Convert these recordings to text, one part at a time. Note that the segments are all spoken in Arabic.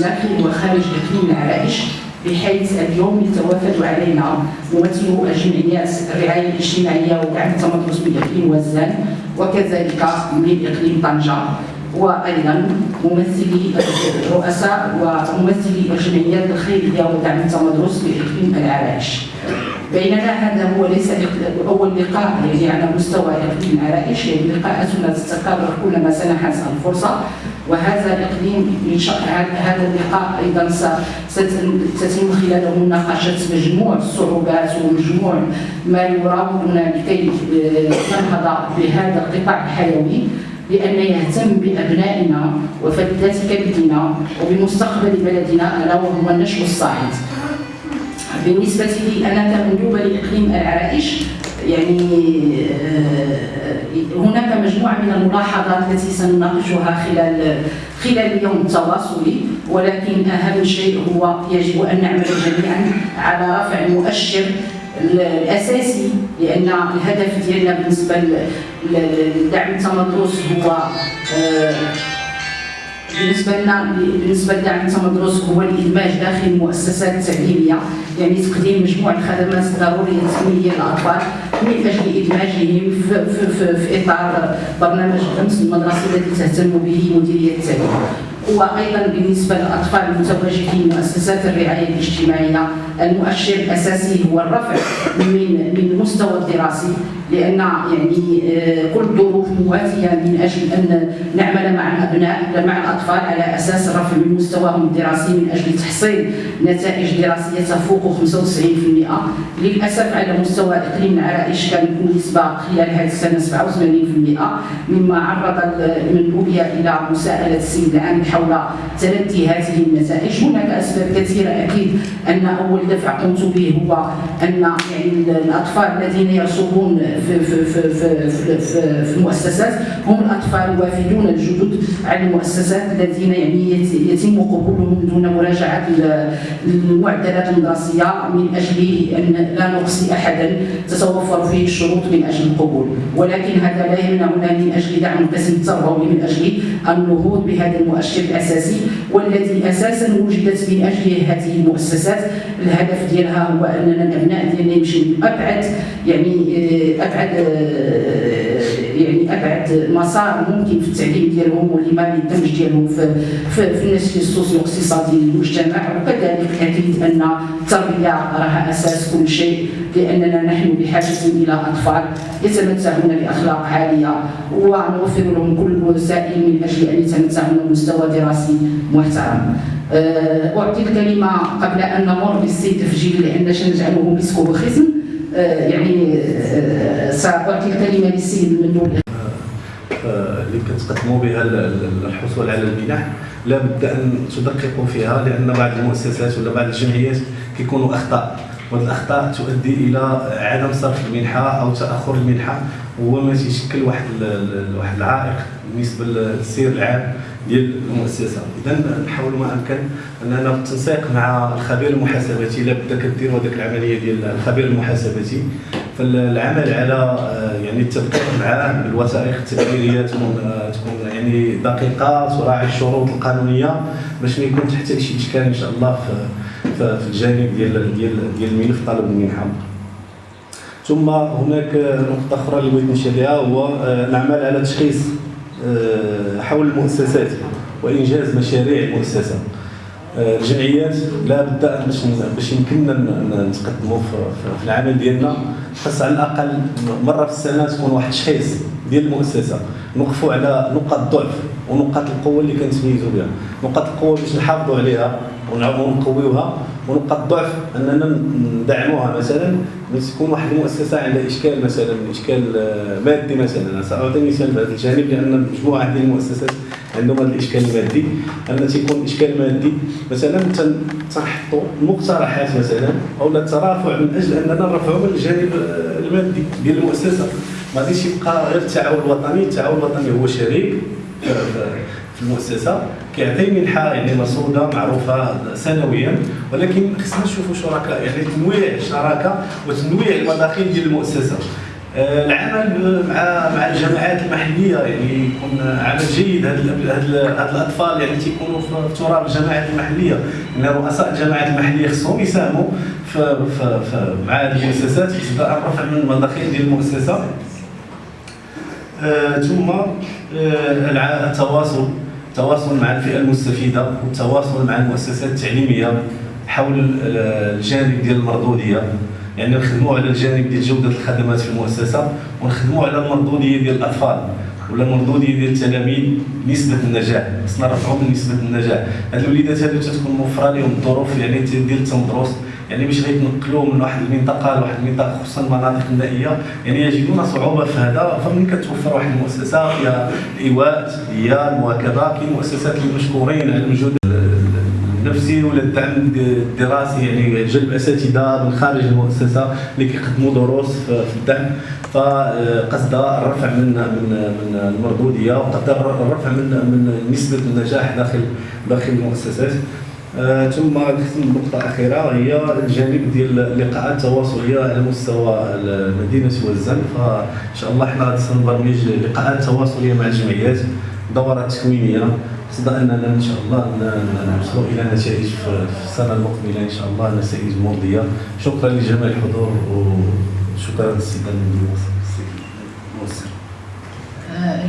داخل وخارج اقليم العرائش بحيث اليوم يتوافد علينا ممثلو الجمعيات الرعاية الاجتماعية ودعم التمدرس من اقليم وزان وكذلك من اقليم طنجة. وأيضا ممثلي رؤساء وممثلي الجمعيات الخيريه ودعم التمدرس بإقليم العرائش. بينما هذا هو ليس أول لقاء يعني على مستوى إقليم العرائش يعني لقاءاتنا تتكرر كلما سنحت الفرصة. وهذا الاقليم هذا اللقاء أيضا ستتم خلاله مناقشة مجموع الصعوبات ومجموع ما يراودنا لكي ننهض بهذا القطاع الحيوي بأن يهتم بأبنائنا وفلذات كبدنا وبمستقبل بلدنا ألا وهو النشء الصاعد. بالنسبة لي أنا كمندوبة لإقليم العرائش يعني آه، هناك مجموعة من الملاحظات التي سنناقشها خلال خلال اليوم التواصلي ولكن أهم شيء هو يجب أن نعمل جميعا على رفع المؤشر الأساسي لأن الهدف ديالنا بالنسبة لدعم التمدرس هو آه، بالنسبة لنا بالنسبة لدعم التمدرس هو الإدماج داخل المؤسسات التعليمية. يعني تقديم مجموعه الخدمات الضرورية التنمويه للأطفال من أجل ادماجهم في, في, في, في إطار برنامج الامس المدرسي الذي تهتم به مديرية التعليم. وأيضا بالنسبة للأطفال المتواجدين في مؤسسات الرعاية الاجتماعية المؤشر الأساسي هو الرفع من من المستوى الدراسي لأن يعني آه، كل الظروف مواتيه من أجل أن نعمل مع الأبناء مع الأطفال على أساس الرفع من مستواهم الدراسي من أجل تحصيل نتائج دراسية تفوق 95% للأسف على مستوى إقليم العرائش كانت النسبة خلال هذه السنة 87% مما عرض المندوبيه إلى مساءلة السيد العام حول تلدي هذه النتائج. هناك أسباب كثيرة أكيد أن أول دفع قمت به هو أن يعني الأطفال الذين يرسبون في في في في, في, في, المؤسسات هم الأطفال الوافدون الجدد على المؤسسات الذين يعني يتم قبولهم دون مراجعة المعدلات الدراسيه من أجل أن لا نقصي أحدا تتوفر فيه الشروط من أجل القبول. ولكن هذا لا يمنعنا من أجل دعم القسم التربوي من أجل النهوض بهذا المؤشر الأساسي والذي أساسا وجدت من أجل هذه المؤسسات. الهدف ديالها هو أننا الابناء ديالنا يمشي ابعد يعني آه، أبعد آه، يعني أبعد مسار ممكن في التعليم ديالهم واللي ما بالدمج ديالهم في في, النسج السوسيو اقتصادي للمجتمع وكذلك أكيد أن التربية راها أساس كل شيء لأننا نحن بحاجة إلى أطفال يتمتعون بأخلاق عالية ونوفر لهم كل الوسائل من أجل أن يتمتعون بمستوى دراسي محترم. آه، أعطي الكلمة قبل أن نمر بالسيد تفجيل لأن سنجعله مسكه بخصم آه، يعني آه، سأعطي الكلمة للسيد المندوب اللي كتقدموا بها الحصول على المنح لابد أن تدققوا فيها لأن بعض المؤسسات ولا بعض الجمعيات كيكونوا أخطاء وهذه الاخطاء تؤدي إلى عدم صرف المنحة أو تأخر المنحة. وهو ما تيشكل واحد واحد العائق بالنسبة للسير العام ديال المؤسسه إذا نحاول ما أمكن أننا بالتنسيق مع الخبير المحاسباتي لابد كديروا هذيك العملية ديال الخبير المحاسباتي فالعمل على آه، يعني التدقيق معاه بالوثائق التدبيرية تكون آه، تكون يعني دقيقة تراعي الشروط القانونية باش ما يكون حتى شي إشكال إن شاء الله في في الجانب ديال ديال ديال الملف طالب المنحة. ثم هناك نقطة أخرى اللي بغيت نشير لها هو آه، نعمل على تشخيص آه، حول المؤسسات وإنجاز مشاريع المؤسسة. آه، الجمعيات لا بد باش باش يمكننا نتقدموا في العمل ديالنا. خاص على الأقل مرة في السنة تكون واحد التشخيص ديال المؤسسة. نوقفوا على نقاط الضعف ونقاط القوة اللي كنتميزوا بها. نقاط القوة باش نحافظوا عليها ونقويوها. ونقاط الضعف أننا ندعموها مثلا. باش تكون واحد المؤسسة عندها إشكال مثلا إشكال آه، مادي مثلا. سأعطي مثال في هذا الجانب لأن مجموعة ديال المؤسسات عندهم هذا الإشكال المادي. أن تيكون إشكال مادي مثلا تنحطوا مقترحات مثلا أو الترافع من أجل أننا نرفعوا من الجانب آه، المادي ديال المؤسسة. ما غاديش يبقى غير التعاون الوطني. التعاون الوطني هو شريك. في المؤسسة. كيعطي منحه يعني مرصوده معروفة سنويا. ولكن خصنا نشوفوا شركاء يعني تنويع الشراكة وتنويع المداخيل ديال المؤسسة. آه، العمل مع مع الجماعات المحلية يعني يكون عمل جيد. هاد هاد الأطفال يعني تيكونوا في تراب الجماعات المحلية. إن رؤساء الجماعات المحلية خصهم يساهموا مع هذه المؤسسات باعتبار الرفع من المداخيل ديال المؤسسة. ثم آه التواصل التواصل مع الفئة المستفيدة والتواصل مع المؤسسات التعليمية حول الجانب ديال المردوديه يعني نخدموا على الجانب ديال جودة الخدمات في المؤسسة ونخدموا على المردوديه ديال الأطفال ولا المردوديه ديال التلاميذ نسبة النجاح. خصنا نرفعوا من نسبة النجاح. هاد الوليدات هادو تتكون موفره لهم الظروف يعني ديال التمدرس يعني باش غيتنقلوا من واحد المنطقة لواحد المنطقة خصوصا المناطق النائيه يعني يجدون صعوبة في هذا. فمن كتوفر واحد المؤسسة فيها الايواء هي المواكبه كاين مؤسسات مشكورين على الوجود النفسي ولا الدعم الدراسي يعني جلب أساتذة من خارج المؤسسة اللي كيقدموا دروس في الدعم. فقصدها الرفع من من من المردودية وقصد الرفع من من نسبة النجاح داخل داخل المؤسسات. ثم نختم بنقطة أخيرة هي الجانب ديال اللقاءات التواصلية على مستوى مدينة وزن فإن شاء الله حنا سنبرمج لقاءات تواصلية مع الجمعيات دورات تكوينية. قصد أننا إن شاء الله نوصلوا إلى نتائج في السنة المقبلة إن شاء الله نتائج مرضية. شكرا لجميع الحضور وشكرا للسيد الموسر آه،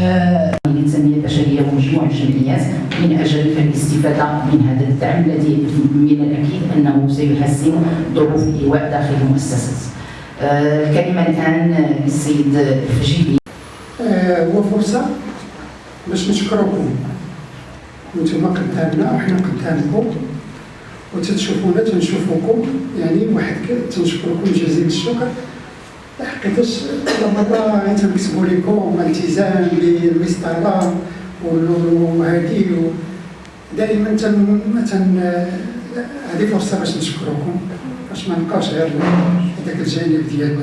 الكلمة الإنسانية البشرية ومجموع الجمعيات من أجل الاستفادة من هذا الدعم الذي من الأكيد أنه سيحسن ظروف الإيواء داخل المؤسسات. الكلمة الآن للسيد الفجيبي آه، هو فرصة باش نشكركم. أنتم قدامنا وحنا قدامكم. وتتشوفونا تنشوفوكم. يعني واحد تنشكركم جزيل الشكر. حقيقة كل مرة تنكتبوا لكم التزام بالمسطرة وهذه دائما تن تن هذه فرصة باش نشكركم. باش ما نبقاوش غير هذاك الجانب ديال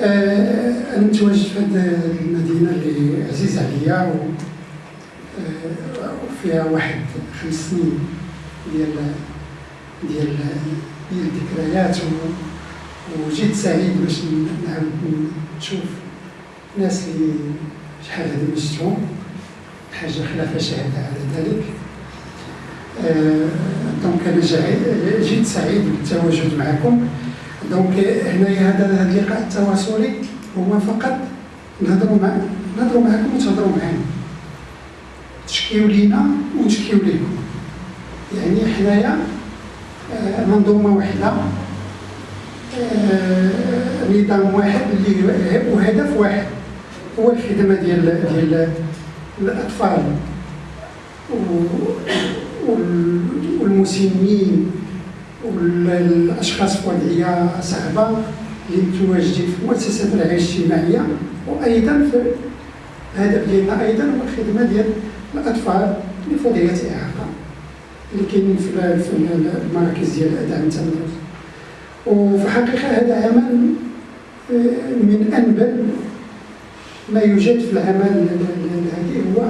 آه أنا متواجد في هذه المدينة اللي عزيزة عليا وفيها آه واحد خمس سنين ديال ديال ديال الذكريات وجيت سعيد باش نعاود نشوف ناس اللي شحال هذه ما شفتهم حاجة خلافة شهادة على ذلك. donc أنا جيت سعيد بالتواجد معكم. donc هنايا هذا اللقاء التواصلي. هو فقط نهضروا مع نهضروا معكم وتهضروا معنا تشكيو لينا ونشكيو لكم يعني حنايا منظومة واحدة نظام واحد اللي وهدف واحد هو الخدمة ديال ديال الأطفال والمسنين والأشخاص في وضعية صعبة اللي متواجدين في مؤسسات الرعايه الاجتماعية وأيضا في الهدف ديالنا أيضا هو الخدمة ديال الأطفال في وضعية إعاقة اللي كاينين في المراكز ديال دعم التمرد وفي الحقيقة هذا عمل آه، من أنبل ما يوجد في العمل هذه هو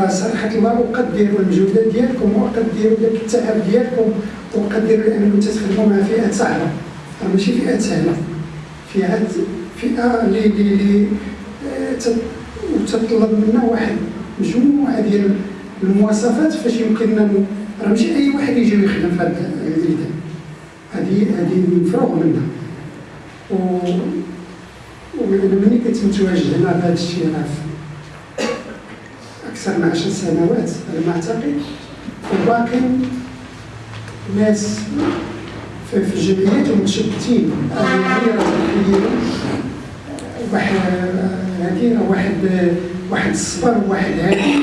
راه صراحة الله أقدر المجهودات ديالكم واقدر داك التعب ديالكم واقدر انكم تخدموا مع فئات صعبة. راه ماشي فئات سهلة. فئات فئة اللي اللي تطلب منا واحد مجموعة ديال المواصفات فاش يمكننا راه ماشي أي واحد يجي يخدم في هذا الميدان هذه هذه مفروغ منها و وملي كنت متواجد هنا بهذا الشيء راه أكثر من عشر سنوات على ما أعتقد وباقي ناس في الجمعيات ومتشتتين. هذه واحد هذه واحد واحد الصبر وواحد هادي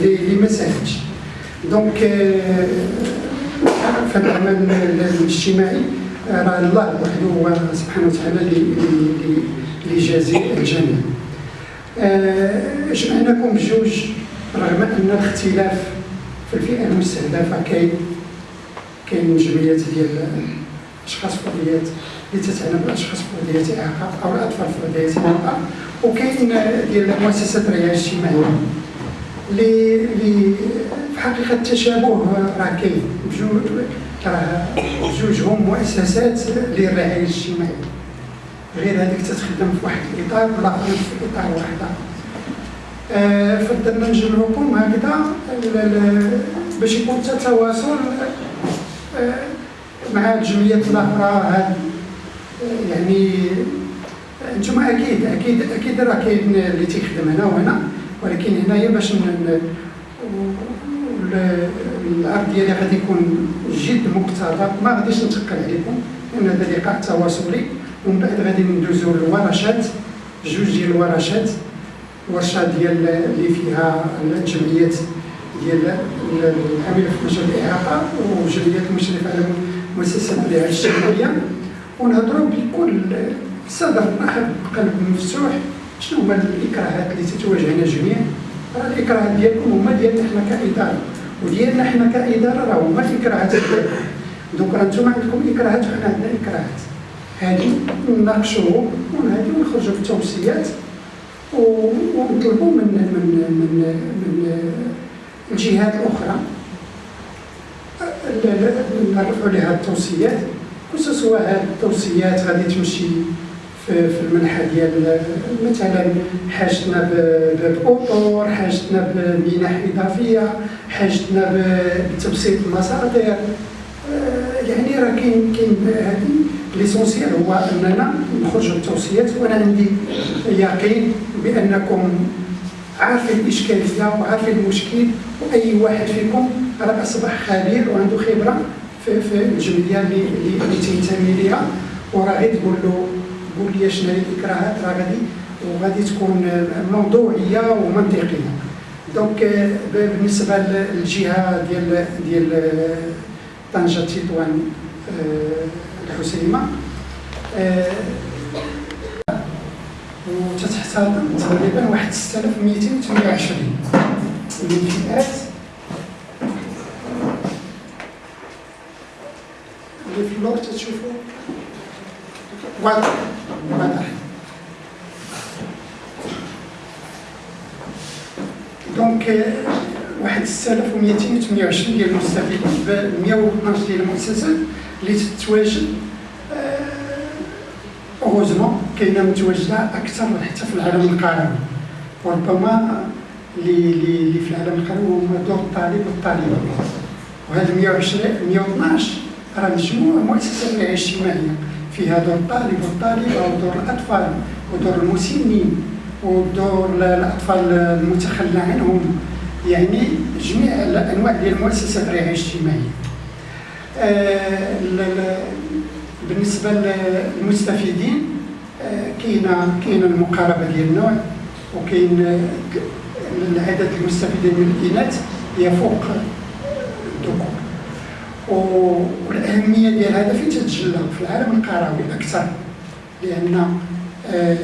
اللي ما ساهلش دونك في العمل الاجتماعي راه الله وحده هو سبحانه وتعالى اللي يجازي الجميع. جمعناكم بجوج؟ رغم أن الاختلاف في الفئة المستهدفة كاين كاين جمعيات ديال الأشخاص في وضعيات اللي تتعنى بالأشخاص في وضعيات إعاقة أو الأطفال في وضعيات إعاقة وكاين ديال مؤسسات الرعايه الاجتماعية. اللي في حقيقة التشابه راه كاين. راه جوجهم مؤسسات للرعاية الاجتماعية. غير هذيك تتخدم في واحد الإطار والاخر في إطار واحد اخر آه، فضلنا نجمعوكم هكذا باش يكون تواصل آه، مع الجمعيات الاخرى آه، يعني أنتم أكيد أكيد أكيد راه كاين اللي تيخدم هنا وهنا. ولكن هنايا باش العرض ديالي غادي يكون جد مقتضب ما غاديش نتقل عليكم لأن هذا لقاء تواصلي. ومن بعد غادي ندوزو للورشات جوج ديال الورشات. ورشة ديال اللي فيها الجمعيات ديال العامله في مجال الإعاقة وجمعيات المشرفه على مؤسسات الرعايه الاجتماعيه ونهضروا بكل صدر رحب قلب مفتوح شنو هما الإكراهات اللي تتواجهنا جميعا راه الاكراهات ديالكم هما ديالنا حنا كإدارة وديالنا حنا كإدارة راه هما الإكراهات ديالكم. دوك راه نتوما عندكم إكراهات وحنا عندنا إكراهات. هادي نناقشوهم وهادي ونخرجوا بتوصيات ونطلبوا من من من من الجهات الأخرى. نرفعوا لها التوصيات. سواء هذه التوصيات غادي تمشي في المنحة ديال مثلا حاجتنا بالاطور حاجتنا بمنح إضافية حاجتنا بتبسيط المصادر آه، يعني راه كاين كاين هذه. ليسونسيال هو أننا نخرجوا بالتوصيات وأنا عندي يقين بأنكم عارفين الاشكاليه وعارفين المشكل وأي واحد فيكم راه أصبح خبير وعنده خبرة في, في الجمعية اللي اللي تينتمي ليها وراه غير تقول له قول لي شنو هي الاكراهات راه غادي وغادي تكون موضوعية ومنطقية. دونك بالنسبة للجهة ديال ديال طنجة تطوان الحسيمة. وتتحتضن تقريبا واحد 6228 من الفئات اللي في اللور تتشوفوا واضح واحد 6228 ديال المستفيدين ب 112 ديال المؤسسات اللي تتواجد أوغوزمون كاينة متواجدة أكثر حتى في العالم القروي وربما اللي اللي في العالم القروي هما دور الطالب والطالبة. وهذا 120 112 راه مجموع مؤسسات الرعايه الاجتماعيه فيها دور الطالب والطالبة ودور الأطفال ودور المسنين. ودور الاطفال المتخلى عنهم يعني جميع الأنواع ديال المؤسسات الرعايه الاجتماعية. آه بالنسبة للمستفيدين آه، كاينة كاينة المقاربة ديال النوع وكاين العدد المستفيدين من الإناث يفوق الذكور والأهمية ديال هذا فين تتجلى؟ في العالم القروي أكثر لأن آه،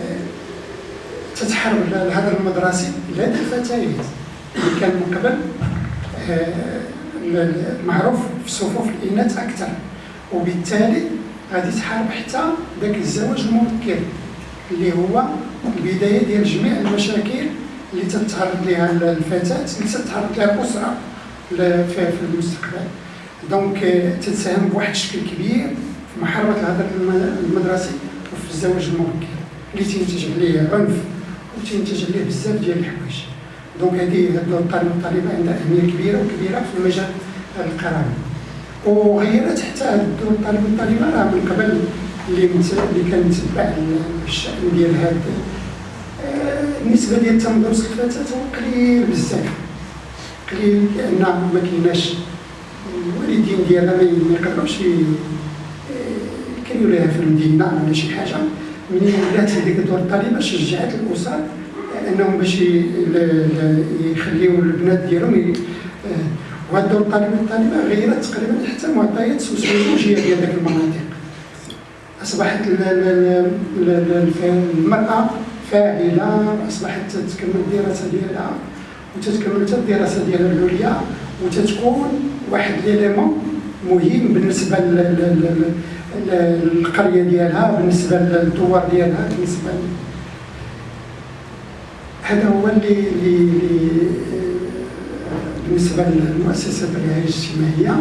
تتحرر الهدر المدرسي لدى الفتيات اللي كان من قبل آه، معروف في صفوف الإناث أكثر. وبالتالي غادي تحارب حتى ذاك الزواج المبكر اللي هو البداية ديال جميع المشاكل اللي تتعرض لها الفتاة اللي تتعرض لها الأسرة في المستقبل. donc تتساهم بواحد الشكل كبير في محاربة الهدر المدرسي وفي الزواج المبكر اللي تينتج عليه عنف. وتينتج عليه بزاف ديال الحوايج. donc هذه الدور الطالب والطالبه عندها اهميه كبيره وكبيره في المجال القروي وغيرت حتى الطالب والطالبه راه من قبل اللي اللي كان متبع الشأن ديال هذا آه، النسبة ديال تمدرس الفتاة هو قليل بزاف. قليل لأن ما كايناش الوالدين ديالها ما يقدروش كانوا لها في المدينة ولا شي حاجة. ملي ولات هذيك دور الطالبه شجعت الأسر؟ انهم باش يخليو البنات ديالهم وهذا الدور الطالب والطالبه غيرت تقريبا حتى المعطيات السوسيولوجيه ديال ذاك المناطق. أصبحت المرأة فاعلة أصبحت تكمل الدراسة ديالها وتتكمل حتى الدراسة ديالها العليا وتتكون واحد ليليمون مهم بالنسبة القرية ديالها بالنسبة للدوار ديالها بالنسبة هذا هو اللي اللي بالنسبة للمؤسسة الرعاية الاجتماعية.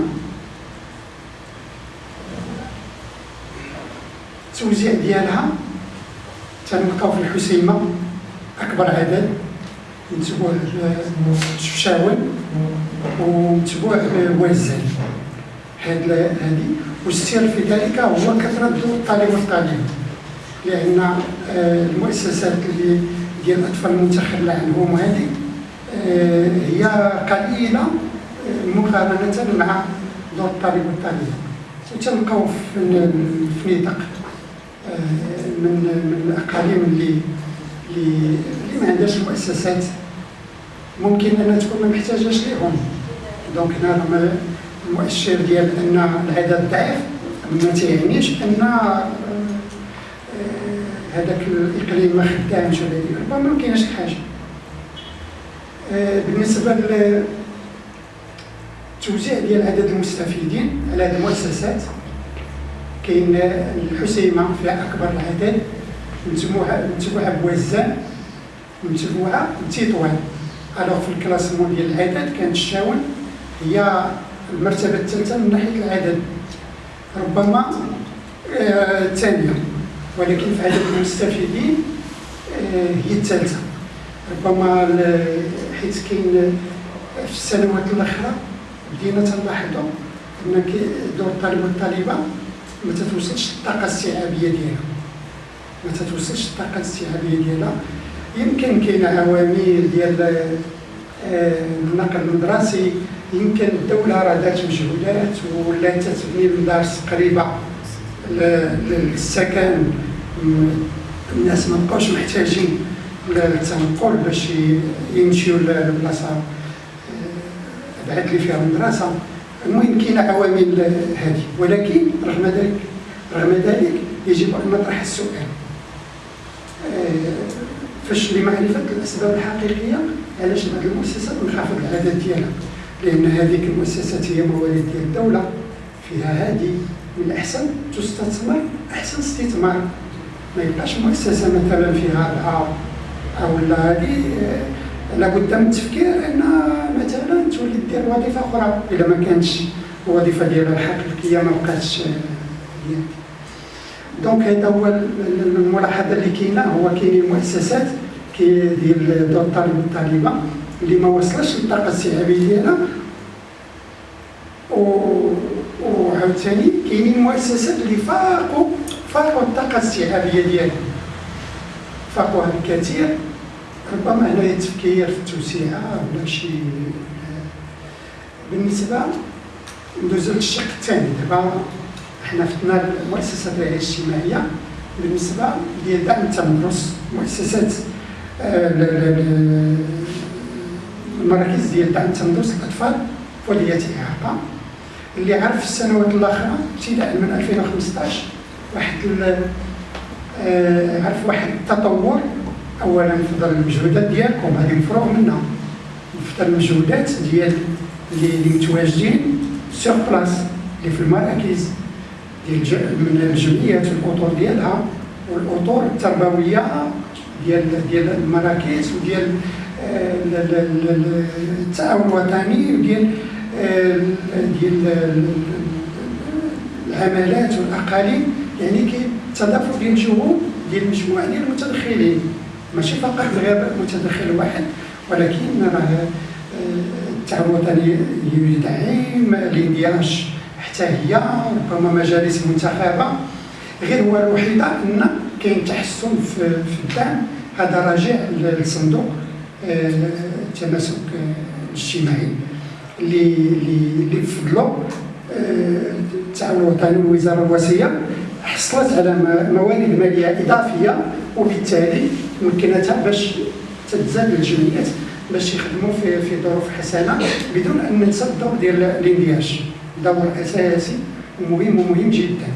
التوزيع ديالها تنلقاو في الحسيمة أكبر عدد. متبوع الشفشاول ومتبوع بوزان هاد هذه والسر في ذلك هو كثرة الطالب والطالب. لأن آه، المؤسسات اللي ديال الأطفال المتخلى عنهم هذه آه، هي قليلة آه، مقارنة مع دور الطالب والطالبه وتنلقاو في نطاق من من الأقاليم اللي اللي ما عندهاش المؤسسات ممكن أنها تكون ما محتاجاش ليهم. دونك هنا رغم المؤشر ديال أن العدد ضعيف ما تيعنيش أن آه، هذاك الإقليم ما خدامش ولا ربما ما كاينش حاجة. آه، بالنسبة للتوزيع ديال عدد المستفيدين على هذه المؤسسات كاين الحسيمة فيها أكبر العدد متبوعه متبوعه بوزان متبوعه بتطوان. ألوغ في الكلاسمون ديال العدد كانت الشاون هي المرتبة الثالثة من ناحية العدد. ربما آه، الثانية. آه ولكن في عدد المستفيدين آه هي الثالثة. ربما حيث كاين في السنوات الأخرى بدينا تنلاحظوا ان دور الطالب والطالبة ما تتوصلش الطاقه الاستيعابيه ديالها. ما تتوصلش الطاقه الاستيعابيه ديالها. يمكن كاين عوامل ديال آه، النقل المدرسي يمكن الدولة راه دارت مجهودات ولات تبني المدارس قريبه للسكن. الناس ما بقاوش محتاجين للتنقل باش يمشيو لبلاصة آه، بعد اللي فيها المدرسة. المهم كاين عوامل هذه. ولكن رغم ذلك رغم ذلك يجب أن نطرح السؤال. آه، فاش لمعرفه الأسباب الحقيقية علاش هذه المؤسسات منخفض العدد ديالها؟ لأن هذيك المؤسسات هي موارد ديال الدولة. فيها هذه من الاحسن تستثمر أحسن استثمار. ما يبقاش مؤسسة مثلا فيها اربعه أو لا. هذه آه، لابد من التفكير أن مثلا تولي دير وظيفة أخرى. اذا ما كانتش الوظيفه ديالها الحقيقيه ما بقاتش آه، donc هذا هو الملاحظة اللي كاينة. هو كاينين مؤسسات ديال دور الطالب والطالبه اللي ما وصلش للطاقة الاستيعابيه ديالها. وعاوتاني كاينين مؤسسات اللي فاقوا فاقوا الطاقة الاستيعابيه ديالها فاقوها بكثير ربما هنا التفكير في التوسعه ولا شي بالنسبة ندوزو للشق الثاني. دابا حنا فتنا المؤسسات الرعايه الاجتماعية. بالنسبة ديال دعم التمرس مؤسسات آه، المراكز ديال دعم التمرس للاطفال وذوي الاعاقه اللي عرف في السنوات الاخرى ابتداء من 2015 واحد آه، عرف واحد التطور اولا في المجهودات ديالكم. هذه مفروغ منها. في المجهودات ديال اللي متواجدين سيغ بلاس اللي في المراكز ديال من الجمعيات والأطر ديالها والأطر التربوية ديال ديال المراكز وديال التعاون الوطني وديال آه، ديال العمالات والأقاليم يعني كاين تضافر ديال الجهود ديال مجموعه ديال المتدخلين. ماشي فقط غير متدخل واحد ولكن راه آه، التعاون الوطني يدعم الاندياش حتى هي ربما مجالس منتخبة. غير هو الوحيده أن كاين تحسن في, الدعم. هذا راجع للصندوق. التماسك الاجتماعي. اللي بفضلو التعاون الوطني والوزاره الوصيه حصلت على موارد مالية إضافية وبالتالي مكنتها باش تتزاد الجمعيات باش يخدموا في في ظروف حسنة بدون أن ننسى الدور ديال الاندياش دور أساسي ومهم ومهم جدا.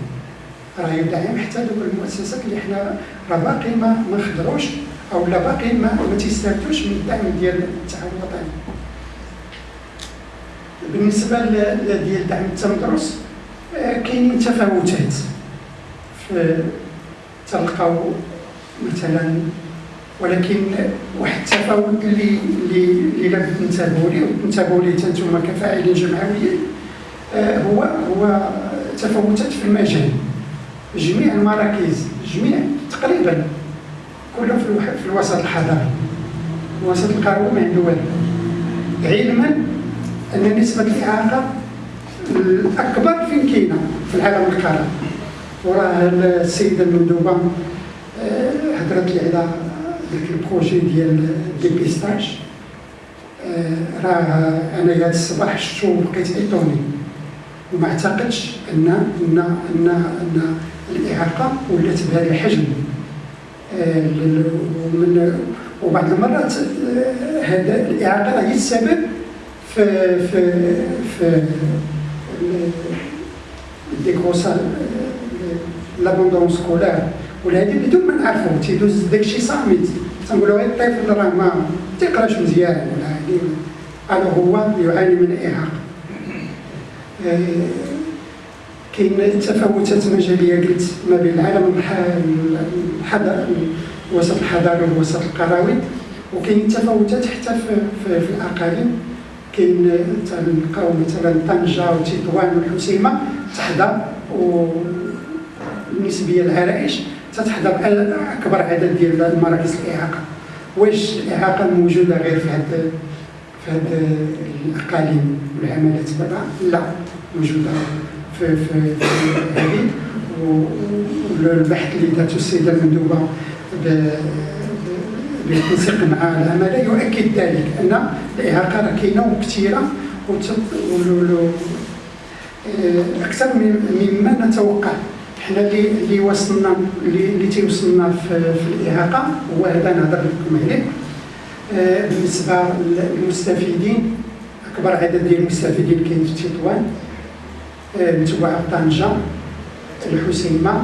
راه يدعم حتى دوك المؤسسات اللي حنا راه باقي ما خدروش. أو لا باقي ما ما تيستافدوش من الدعم ديال التعاون الوطني. بالنسبة ديال دعم التمدرس آه، كاينين تفاوتات تلقاو مثلا ولكن واحد التفاوت اللي اللي لابد ننتبهوا ليه وننتبهوا ليه أنتم كفاعلين جمعويين آه، هو هو تفاوتات في المجال. جميع المراكز جميع تقريبا كلهم في, الوسط الحضاري الوسط القروي ما عنده والو علما أن نسبة الإعاقة الأكبر فين كاينة في العالم القروي وراه السيده المندوبه آه، هضرت لي على ذاك ال projet ديال dépistage آه، راه أنا هذا الصباح شفتو بقيت étonné وما اعتقدش ان ان ان أن الإعاقة ولات بهذا الحجم. ومن وبعض المرات هذا الاعاقه هي السبب في في في ال décrochage l'abandon scolaire ولا هذه بدون ما نعرفو تيدوز داكشي صامت. تنقولوا غير الطفل راه ما تيقراش مزيان ولا هادي. alors هو يعاني من اعاقه كاين تفاوتات مجالية قلت ما بين العالم الح- الحضر الوسط الحضاري والوسط القروي. وكاين تفاوتات حتى في, في, الأقاليم. كاين تلقاو مثلا طنجة وتطوان والحسيمة تحظى والنسبية العرائش تتحظى باكبر عدد ديال المراكز الإعاقة. واش الإعاقة موجودة غير في هاد في هاد الأقاليم والعملات برا لا موجودة. في في هذه. والبحث اللي دارته السيدة المندوبة بالتنسيق مع العماله يؤكد ذلك أن الاعاقه راه كاينة وكثيره آه، أكثر مما نتوقع. حنا اللي اللي وصلنا اللي اللي تيوصلنا في, في الاعاقه هو هذا نهضر لكم عليه آه، بالنسبة للمستفيدين أكبر عدد ديال المستفيدين كاين في تطوان. متبوعه طنجة الحسيمة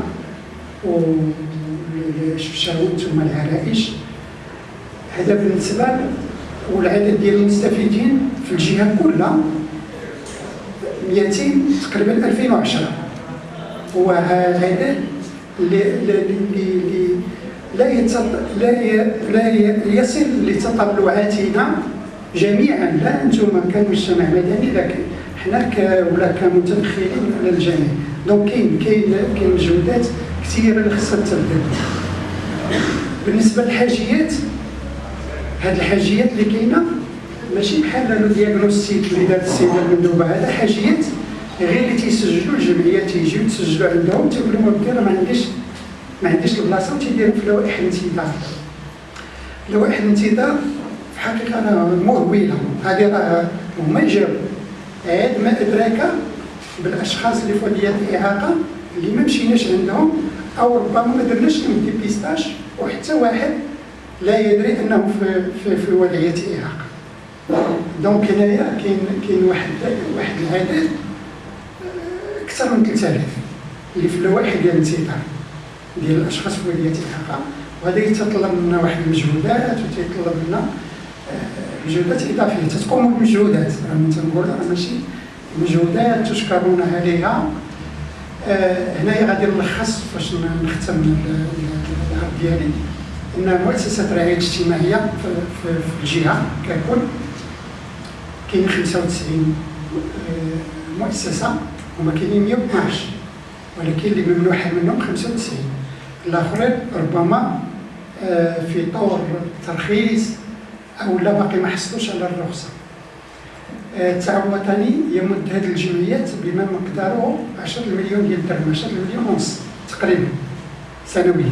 والشفشاون ثم العرائش. هذا بالنسبة ل- والعدد ديال المستفيدين في الجهة كلها 200 تقريبا 2010 هو هذا اللي اللي لا يتصل لا ي- لا ي- يصل لتطلعاتنا جميعا لا أنتم كمجتمع مدني لكن حنا ولا كمتدخلين على الجميع donc كاين كاين كاين مجهودات كثيرة اللي خصها تبذل بالنسبة للحاجيات هاد الحاجيات اللي كاينة ماشي بحال le diagnostic اللي دارت السيده المندوبه هذا حاجيات غير اللي تيسجلوا الجمعيات تيجيو تسجلوا عندهم تيقولوا لهم راه ما عنديش ما عنديش البلاصة وتيديروا في لوائح الانتظار. لوائح الانتظار في الحقيقة راه مهوله هذه راه هما يجاوبوا عاد ما أدراك بالأشخاص اللي فوق ديال الإعاقة اللي ما مشيناش عندهم أو ربما ما درناش dépistage وحتى واحد لا يدري أنه في في, في وضعية اعاقه donc هنايا كاين كاين واحد واحد العدد آه، أكثر من 3000 اللي في اللوائح ديال الانتظار ديال الأشخاص في وضعية الإعاقة. وهذا يتطلب منا واحد المجهودات وتيطلب منا مجهودات اضافيه تتقوموا بمجهودات راه تنقول راه ماشي مجهودات تشكرون عليها. آه، غادي نلخص فاش نختم ال- ال- العرض ديالي. إن مؤسسة الرعايه الاجتماعية في, الجهه ككل كاين 95 آه، مؤسسة هما كاينين 112 ولكن اللي ممنوحه منهم 95 الآخرين ربما آه، في طور ترخيص أو لا باقي ما حصلوش على الرخصة. آه، التعاون الوطني يمد هذه الجمعيات بما مقداره 10 مليون ديال الدرهم 10 مليون ونص تقريبا سنويا.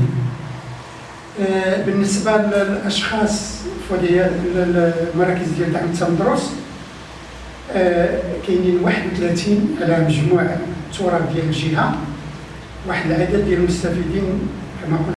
آه، بالنسبة للأشخاص ديال المراكز ديال دعم التندرس آه، كاينين 31 على مجموع التراب ديال الجهة واحد العدد ديال المستفيدين كما قلت